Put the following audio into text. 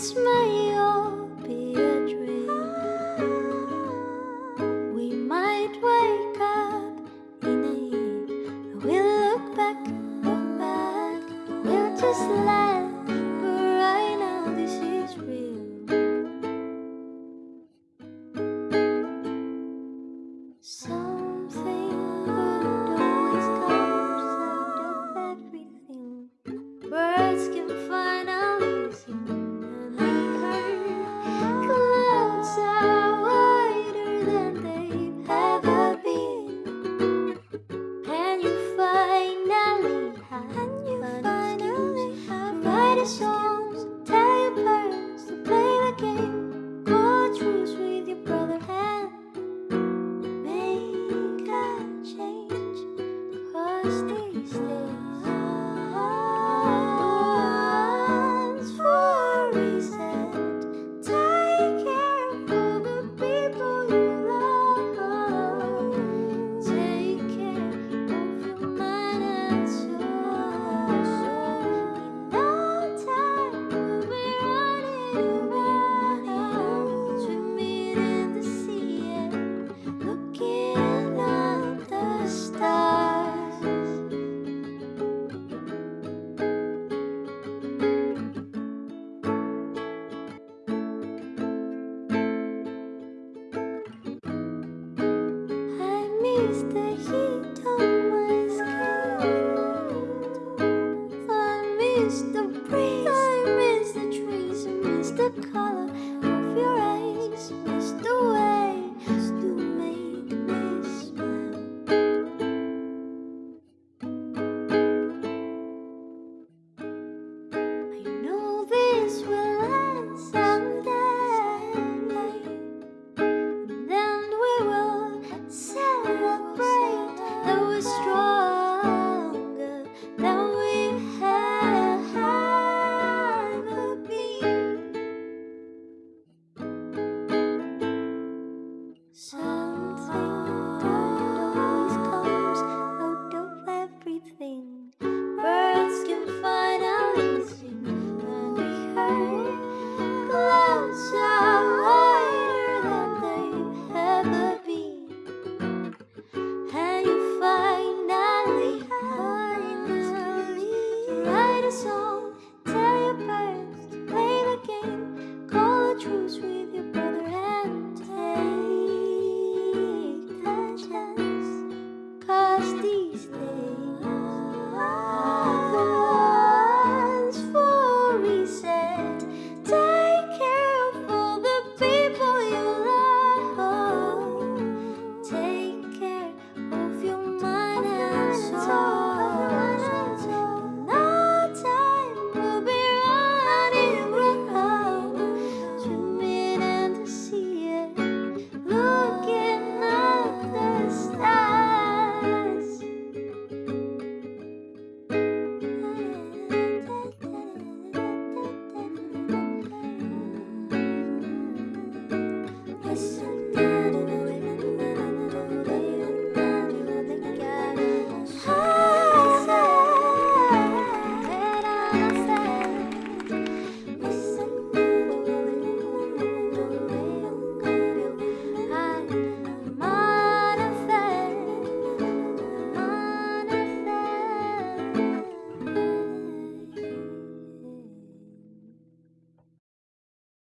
smile. write songs, tell your parents to play the game, truce with your brother and make a change. Cause is the heat. So